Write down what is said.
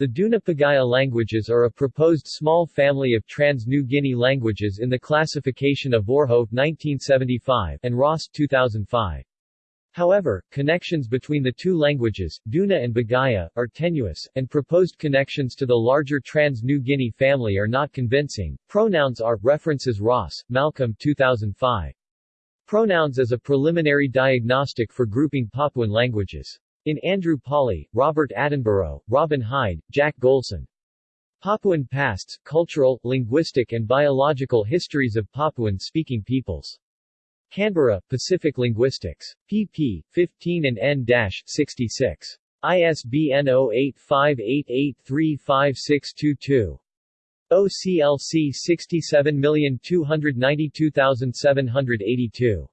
The Duna-Pogaya languages are a proposed small family of Trans-New Guinea languages in the classification of Voorhout 1975 and Ross 2005. However, connections between the two languages, Duna and Bogaya, are tenuous, and proposed connections to the larger Trans-New Guinea family are not convincing. Pronouns are references Ross, Malcolm 2005. Pronouns as a preliminary diagnostic for grouping Papuan languages. In Andrew Pawley, Robert Attenborough, Robin Hide, Jack Golson. Papuan Pasts, Cultural, Linguistic and Biological Histories of Papuan-Speaking Peoples. Canberra, Pacific Linguistics. pp. 15 and n-66. ISBN 0858835622. OCLC 67292782.